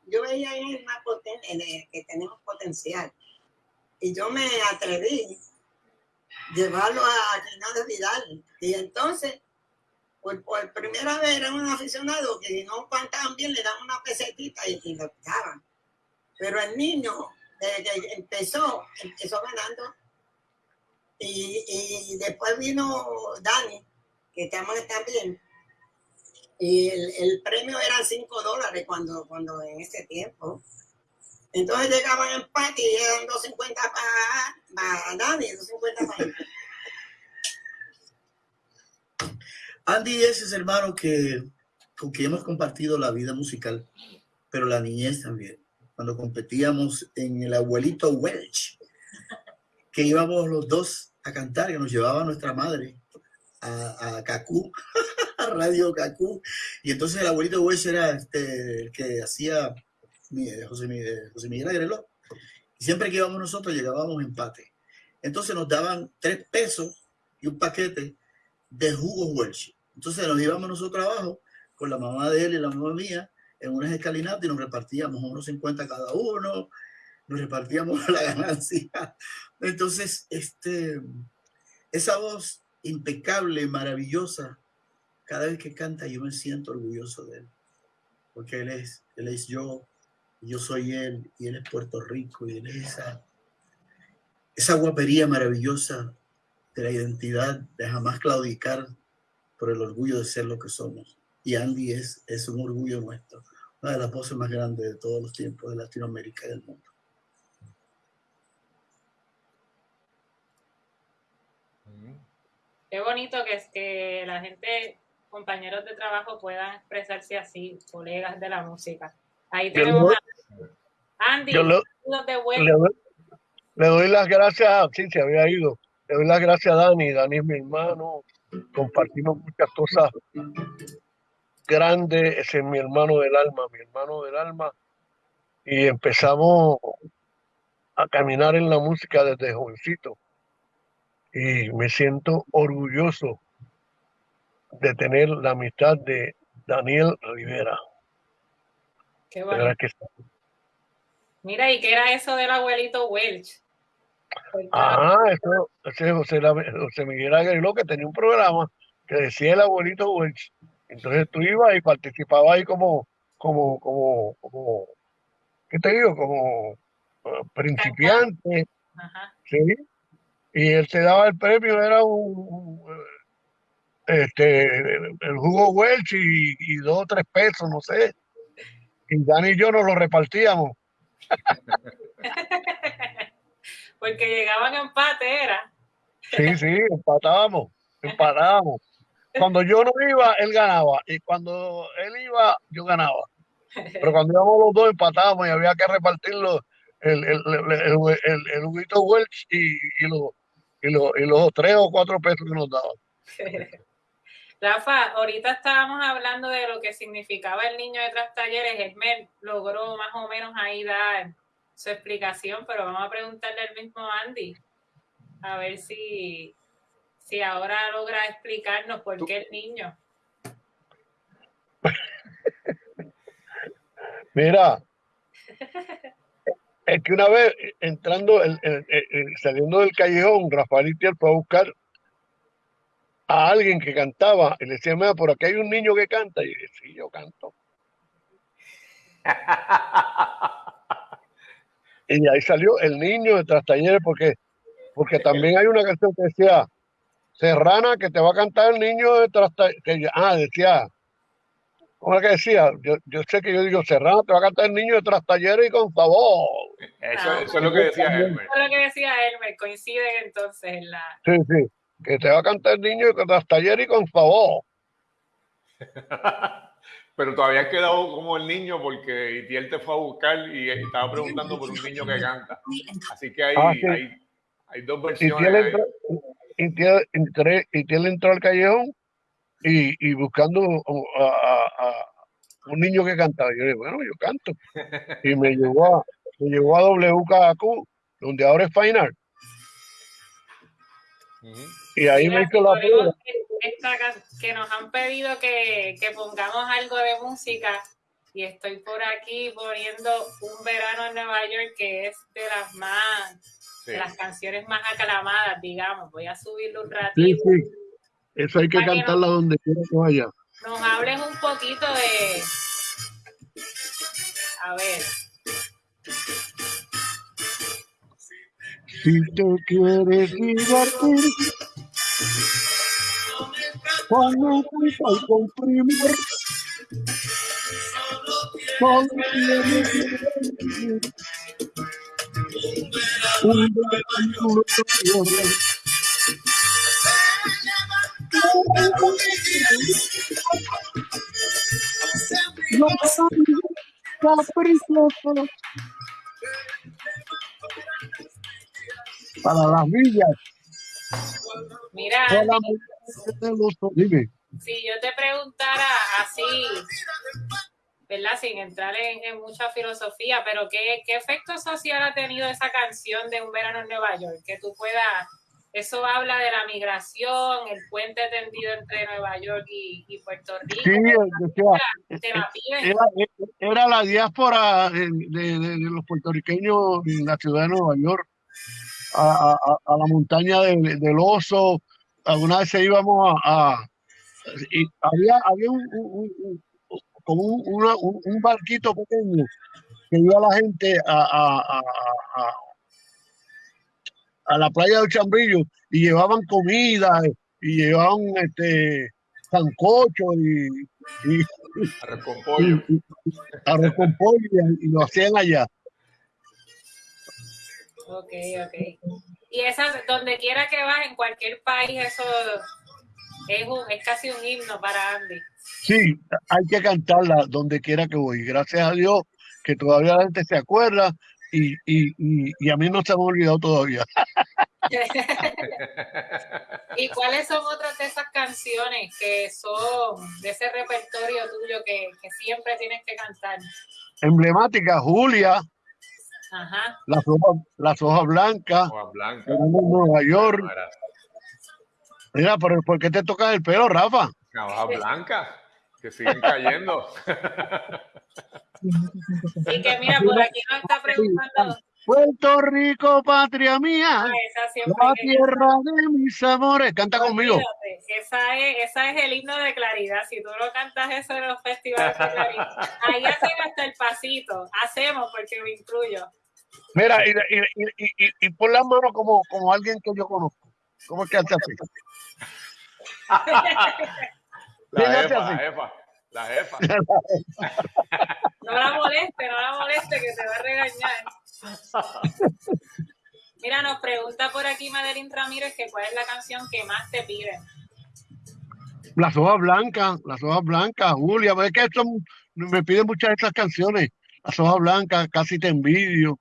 Yo veía en el más potente, que tenemos potencial. Y yo me atreví a llevarlo a Quiñones Vidal. Y entonces, por, por, primera vez era un aficionado que no cantaban bien, le daban una pesetita y, y lo quitaban. Pero el niño desde empezó, empezó ganando. Y, y después vino Dani, que también. Y el, el, premio era 5 dólares cuando, cuando en ese tiempo. Entonces llegaban empate y eran 2.50 para, para Dani, 2.50 para él. Andy es ese hermano que, con quien hemos compartido la vida musical, pero la niñez también cuando competíamos en el abuelito Welch, que íbamos los dos a cantar, que nos llevaba nuestra madre a, a Cacú, a Radio Cacú. Y entonces el abuelito Welch era este, el que hacía José, José Miguel Agreló. Y siempre que íbamos nosotros llegábamos empate. Entonces nos daban tres pesos y un paquete de jugos Welch. Entonces nos íbamos nosotros abajo con la mamá de él y la mamá mía en unas escalinatas y nos repartíamos unos 50 cada uno, nos repartíamos la ganancia. Entonces, este, esa voz impecable, maravillosa, cada vez que canta yo me siento orgulloso de él, porque él es, él es yo, yo soy él, y él es Puerto Rico, y él es esa, esa guapería maravillosa de la identidad, de jamás claudicar por el orgullo de ser lo que somos. Y Andy es, es un orgullo nuestro una de las voces más grandes de todos los tiempos de Latinoamérica y del mundo. Qué bonito que es que la gente, compañeros de trabajo, puedan expresarse así, colegas de la música. Ahí tenemos a Andy, le, le, doy las gracias, sí, se había ido. Le doy las gracias a Dani, Dani es mi hermano, compartimos muchas cosas grande, ese es mi hermano del alma, mi hermano del alma. Y empezamos a caminar en la música desde jovencito. Y me siento orgulloso de tener la amistad de Daniel Rivera. Qué bueno. Mira, ¿y qué era eso del abuelito Welch? Ah, eso, ese José, José Miguel Aguiló que tenía un programa que decía el abuelito Welch entonces tú ibas y participabas ahí como, como, como, como, ¿qué te digo? Como uh, principiante. ¿sí? Y él te daba el premio, era un, este, el jugo Welch y, y, dos o tres pesos, no sé. Y Dani y yo nos lo repartíamos. Porque llegaban a empate, era. Sí, sí, empatábamos, empatábamos. Cuando yo no iba, él ganaba. Y cuando él iba, yo ganaba. Pero cuando íbamos los dos empatábamos y había que repartirlo el, el, el, el, Welch y, y, los, y, los, y los tres o cuatro pesos que nos daban. Rafa, ahorita estábamos hablando de lo que significaba el niño de tras talleres. Edmer logró más o menos ahí dar su explicación, pero vamos a preguntarle al mismo Andy, a ver si, si ahora logra explicarnos por qué el niño. Mira, es que una vez entrando, el- el- el- el- saliendo del callejón, Rafael Itiel fue a buscar a alguien que cantaba y le decía, mira, por aquí hay un niño que canta. Y yo, sí, yo canto. Y ahí salió el niño de Trastalleres porque, porque también hay una canción que decía, Serrana, que te va a cantar el niño de Trastalleres. Ah, decía, ¿cómo es que decía? Yo, yo sé que yo digo, Serrana, te va a cantar el niño de Trastalleres y con favor. Eso, eso es lo que decía Elmer. Eso es lo que decía Elmer, coincide entonces en la... Sí, sí, que te va a cantar el niño de Trastalleres y con favor. Pero todavía has quedado como el niño porque Itiel te fue a buscar y estaba preguntando por un niño que canta. Así que hay, Ah, sí. hay, hay dos versiones. entró, y y tiene entró al callejón y, y buscando a, a- a un niño que cantaba. Yo le dije, bueno, yo canto. Y me llevó a, me llevó a WKQ, donde ahora es Fine Art. Y ahí me Mira, hizo la prueba. esta que nos han pedido que, que pongamos algo de música y estoy por aquí poniendo un verano en Nueva York que es de las más Sí. de las canciones más aclamadas digamos voy a subirlo un Sí, ratito sí. Eso hay que Para que no- cantarla donde quiera que vaya. nos hables un poquito de a ver Si te quieres divertir, con música y comprimir, solo tienes que elegir un vehículo de No caprichoso para las villas. mira Para la Andy, mujer de los- Dime. si yo te preguntara así, ¿verdad? Sin entrar en, en mucha filosofía, pero ¿qué, ¿qué efecto social ha tenido esa canción de Un verano en Nueva York? Que tú puedas, eso habla de la migración, el puente tendido entre Nueva York y, y Puerto Rico. Sí, decía, te la piden. era, era la diáspora de, de- de- los puertorriqueños en la ciudad de Nueva York, a, a- a- la montaña del, del oso. Alguna vez íbamos a, a- y había, había un- un- un- como un, una- un- un barquito pequeño que iba la gente a, a, a, a- la playa de Chambrillo y llevaban comida y llevaban este sancocho y, y, Arroz con pollo. y- y- arroz con pollo y, y lo hacían allá. Ok, ok. Y esa, donde quiera que vas, en cualquier país, eso es, un, es casi un himno para Andy. Sí, hay que cantarla donde quiera que voy. Gracias a Dios que todavía la gente se acuerda y, y, y, y a mí no se me ha olvidado todavía. ¿Y cuáles son otras de esas canciones que son de ese repertorio tuyo que, que siempre tienes que cantar? Emblemática, Julia, Ajá. las hojas, las hojas blancas, en Nueva York. Mira, pero ¿por qué te tocas el pelo, Rafa? Una hoja blanca que siguen cayendo. Y que mira, por aquí nos está preguntando. Puerto Rico, patria mía, Ah, esa siempre la tierra de mis amores. Canta conmigo. Esa es, esa es el himno de claridad. Si tú no cantas eso en los festivales de claridad, ahí hacen hasta el pasito. Hacemos porque me incluyo. Mira, y, y, y, y, y pon las manos como, como alguien que yo conozco. ¿Cómo es que hace así? La ¿Quién hace jefa, la jefa, la jefa. No la moleste, no la moleste, que te va a regañar. Mira, nos pregunta por aquí Madeline Ramírez que cuál es la canción que más te piden. Las hojas blancas, las hojas blancas, Julia, es que son, me piden muchas de estas canciones. Las hojas blancas, casi te envidio.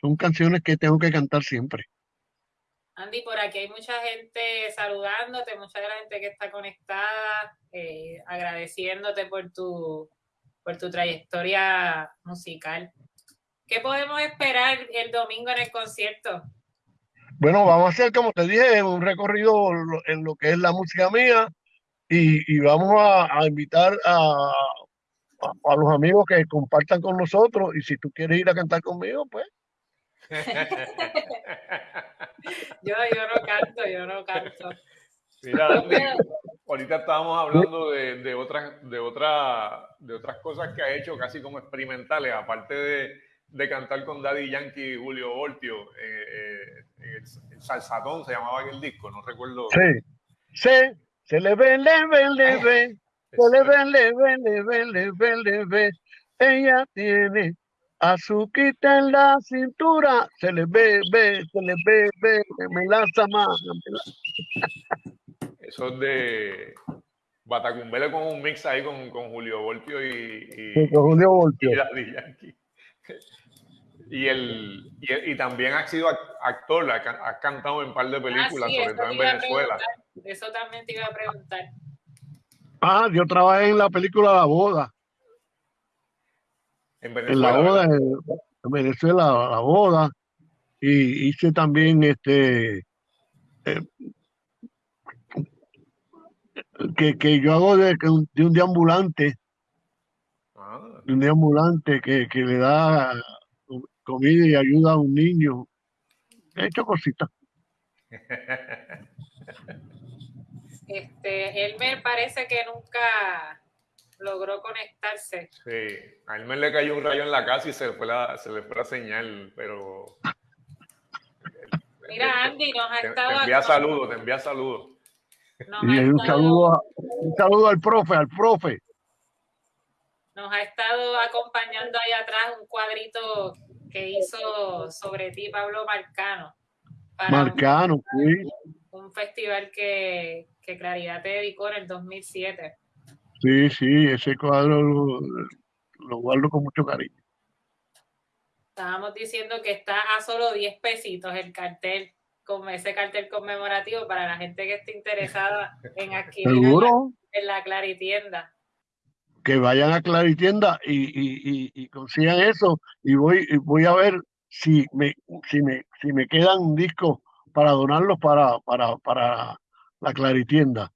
Son canciones que tengo que cantar siempre. Andy, por aquí hay mucha gente saludándote, mucha de la gente que está conectada, eh, agradeciéndote por tu, por tu trayectoria musical. ¿Qué podemos esperar el domingo en el concierto? Bueno, vamos a hacer, como te dije, un recorrido en lo que es la música mía y, vamos a, invitar a, a, los amigos que compartan con nosotros y si tú quieres ir a cantar conmigo, pues. yo, yo no canto, yo no canto. Mira, ahorita estábamos hablando de, de, otras, de, otra, de otras cosas que ha hecho casi como experimentales, aparte de, de cantar con Daddy Yankee y Julio Voltio, eh, eh, el, Salsadón se llamaba aquel disco, no recuerdo. Sí, sí, se le ve, le ve, le ve, se le ve, le ve, le ve, le ve, le ve, ella tiene azuquita en la cintura, se le ve, ve, se le ve, ve, me lanza más. Eso es de Batacumbele con un mix ahí con, con Julio Voltio y, y, con Julio Voltio. Y Daddy Yankee. Y, el, y, también has sido actor, has cantado en un par de películas, ah, sobre todo en Venezuela. Eso también te iba a preguntar. Ah, yo trabajé en la película La Boda. En Venezuela. En la boda, en, Venezuela, La Boda. Y hice también este. Eh, que, que, yo hago de, de un deambulante. Ah. De un deambulante que, que le da comida y ayuda a un niño. He hecho cositas. Este, Elmer parece que nunca logró conectarse. Sí, a Elmer le cayó un rayo en la casa y se le fue la, se le fue la señal, pero... Mira, Andy, nos ha estado... Te envía saludos, te envía saludos. Y un saludo, un saludo al profe, al profe. Nos ha estado acompañando ahí atrás un cuadrito que hizo sobre ti Pablo Marcano. Marcano, un, sí. Un festival que, que, Claridad te dedicó en el 2007. Sí, sí, ese cuadro lo, lo guardo con mucho cariño. Estábamos diciendo que está a solo 10 pesitos el cartel, con ese cartel conmemorativo para la gente que esté interesada en adquirir en la Claritienda que vayan a Claritienda y, y, y, consigan eso y voy, voy a ver si me, si me, si me quedan discos para donarlos para, para, para la Claritienda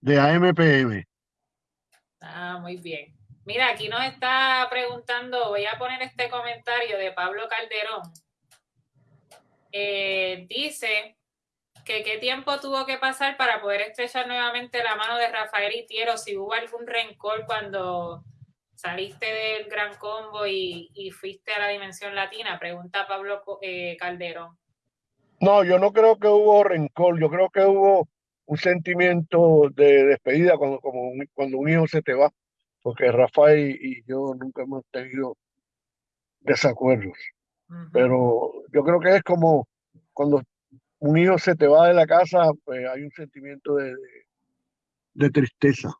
de AMPM. Ah, muy bien. Mira, aquí nos está preguntando, voy a poner este comentario de Pablo Calderón. Eh, dice que qué tiempo tuvo que pasar para poder estrechar nuevamente la mano de Rafael Itiero, si hubo algún rencor cuando saliste del Gran Combo y, fuiste a la Dimensión Latina, pregunta Pablo eh, Calderón. No, yo no creo que hubo rencor, yo creo que hubo un sentimiento de despedida cuando, como cuando un hijo se te va, porque Rafael y yo nunca hemos tenido desacuerdos. Pero yo creo que es como cuando un hijo se te va de la casa, pues hay un sentimiento de, de, tristeza.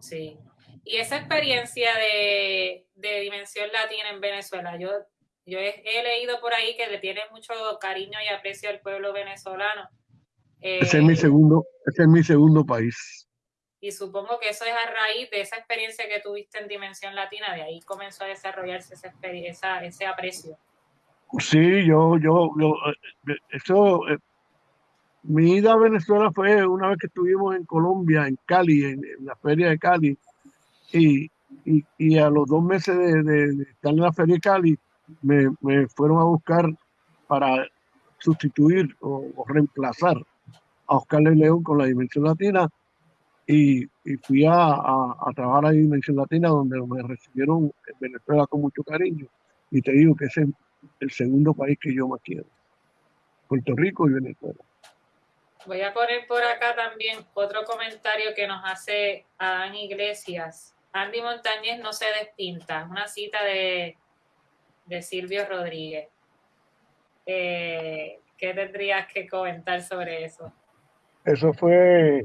Sí. Y esa experiencia de, de, Dimensión Latina en Venezuela, yo, yo he, leído por ahí que le tiene mucho cariño y aprecio al pueblo venezolano. Ese es mi eh, segundo, ese es mi segundo país. Y supongo que eso es a raíz de esa experiencia que tuviste en Dimensión Latina, de ahí comenzó a desarrollarse esa, esa ese aprecio. Sí, yo, yo, yo, eh, eso, eh, mi ida a Venezuela fue una vez que estuvimos en Colombia, en Cali, en, la feria de Cali, y, y, a los dos meses de, estar en la feria de Cali, me, me fueron a buscar para sustituir o, reemplazar a Oscar León con la Dimensión Latina y, y fui a, a, a, trabajar a Dimensión Latina donde me recibieron en Venezuela con mucho cariño y te digo que ese es el segundo país que yo más quiero, Puerto Rico y Venezuela. Voy a poner por acá también otro comentario que nos hace Adán Iglesias. Andy Montañez no se despinta. Una cita de, de Silvio Rodríguez. Eh, ¿Qué tendrías que comentar sobre eso? Eso fue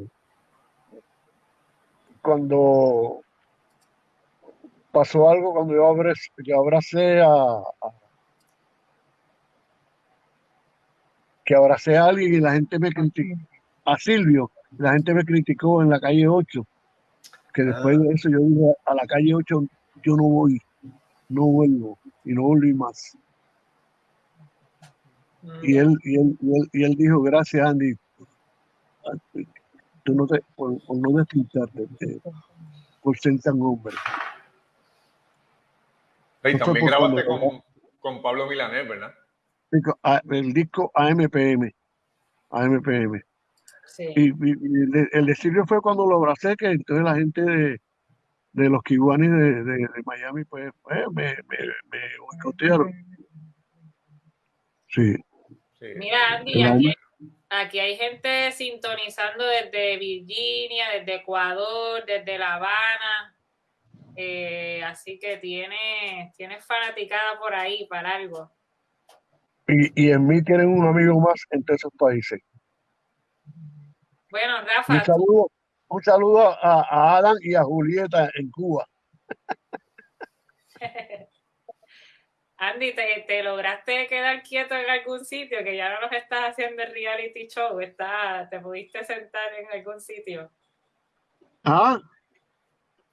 cuando pasó algo, cuando yo abracé, yo abracé a, que abracé a alguien y la gente me criticó, a Silvio, la gente me criticó en la calle 8, que después de eso yo dije, a la calle 8 yo no voy. no vuelvo y no volví más. Y él, y él, y él, y él dijo, gracias Andy, tú no te, por, por no despintarte, eh, por ser tan hombre. Y también grabaste cuando- con, con Pablo Milanés, ¿verdad? Digo, a- El disco AMPM, AMPM. Sí. Y, y- y el, el decirle fue cuando lo abracé, que entonces la gente de, de los kiwanis de, de, de Miami, pues, pues, me, me, me boicotearon. Sí. Sí. Mira, Andy, aquí, aquí hay gente sintonizando desde Virginia, desde Ecuador, desde La Habana. Eh, así que tiene, tiene fanaticada por ahí para algo. Y, y en mí tienen un amigo más entre esos países. Bueno, Un Rafa, saludo, un saludo a, a Adam y a Julieta en Cuba. Andy, ¿te, te lograste quedar quieto en algún sitio? Que ya no nos estás haciendo el reality show, está, ¿te pudiste sentar en algún sitio? Ah,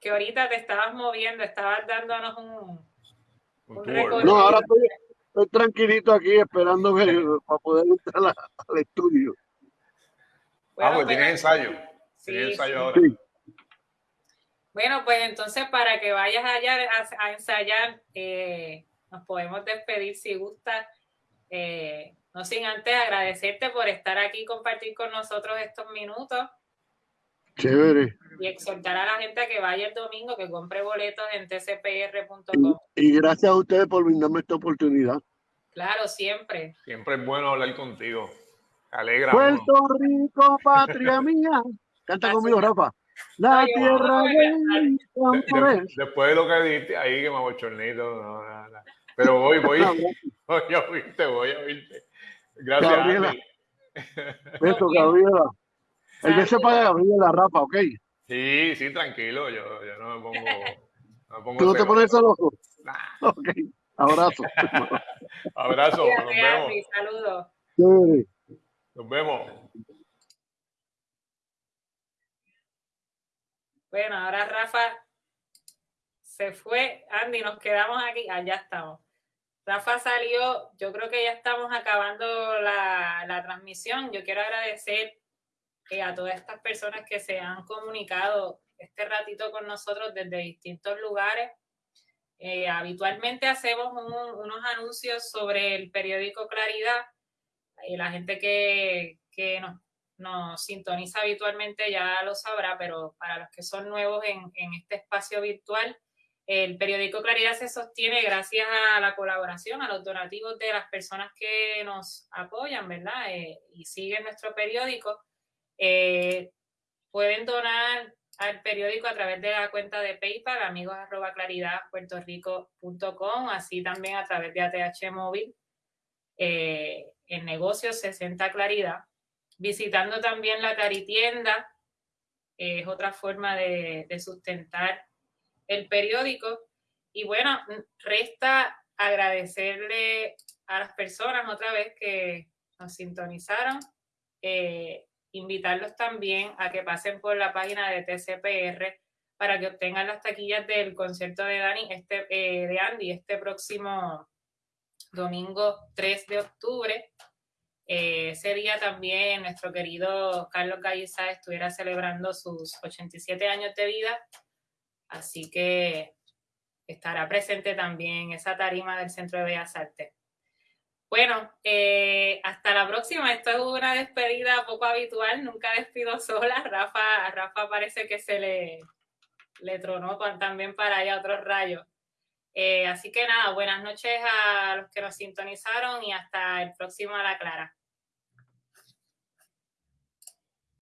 Que ahorita te estabas moviendo, estabas dándonos un, recorrido. no, ahora estoy, estoy tranquilito aquí esperando para poder entrar al estudio. Ah, Bueno, pues pues, tienes ensayo. sí, Tienes ensayo sí. ahora. Sí. Bueno, pues entonces para que vayas allá a, a ensayar, eh, nos podemos despedir si gusta. Eh, no sin antes agradecerte por estar aquí y compartir con nosotros estos minutos Chévere. y exhortar a la gente a que vaya el domingo, que compre boletos en tcpr.com. Y gracias a ustedes por brindarme esta oportunidad. Claro, siempre. Siempre es bueno hablar contigo. Alegra. uno. Puerto Rico, patria mía. Canta Así conmigo. Rafa. La tierra de De- después de lo que dijiste ahí, que me abochornito. No, no, no. Pero voy, voy, voy a oírte, voy a oírte. Gracias, Gabriela. Bien. Gabriela. El beso Saludos. para Gabriela, Rafa, ¿ok? Sí, sí, tranquilo. Yo, yo no me pongo. No me pongo ¿Tú no te pones celoso? Nah. Ok. Abrazo. Abrazo, nos vemos. Andy, Saludos. Nos vemos. Bueno, ahora Rafa se fue. Andy, nos quedamos aquí. Allá estamos. Rafa salió. Yo creo que ya estamos acabando la, la transmisión. Yo quiero agradecer eh, a todas estas personas que se han comunicado este ratito con nosotros desde distintos lugares. Eh, habitualmente hacemos un- unos anuncios sobre el periódico Claridad. Y la gente que, que nos nos sintoniza habitualmente ya lo sabrá, pero para los que son nuevos en, en este espacio virtual, el periódico Claridad se sostiene gracias a la colaboración, a los donativos de las personas que nos apoyan, ¿verdad? Eh, y siguen nuestro periódico. Eh, pueden donar al periódico a través de la cuenta de PayPal, amigos así también a través de ATH Móvil, eh, en negocios 60 Claridad visitando también la caritienda, eh, es otra forma de sustentar el periódico. Y bueno, resta agradecerle a las personas otra vez que nos sintonizaron, eh, invitarlos también a que pasen por la página de TCPR para que obtengan las taquillas del concierto de Dani, este, eh, de Andy, este próximo domingo 3 de octubre. Eh, ese día también nuestro querido Carlos Gallizá estuviera celebrando sus 87 años de vida, así que estará presente también esa tarima del Centro de Bellas Artes. Bueno, eh, hasta la próxima. Esto es una despedida poco habitual, nunca despido sola. Rafa, Rafa parece que se le, le tronó también para allá otros rayos. Eh, así que nada, buenas noches a los que nos sintonizaron y hasta el próximo a la clara.